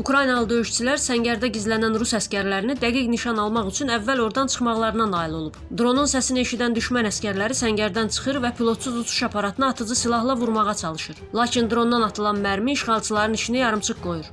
Ukraynalı döyüşçülər səngərdə gizlənən rus əskərlərini dəqiq nişan almaq üçün əvvəl oradan çıxmaqlarına nail olub. Dronun səsini eşidən düşmən əskərləri səngərdən çıxır və pilotsuz uçuş aparatına atıcı silahla vurmağa çalışır. Lakin drondan atılan mərmi işğalçıların işini yarımçıq qoyur.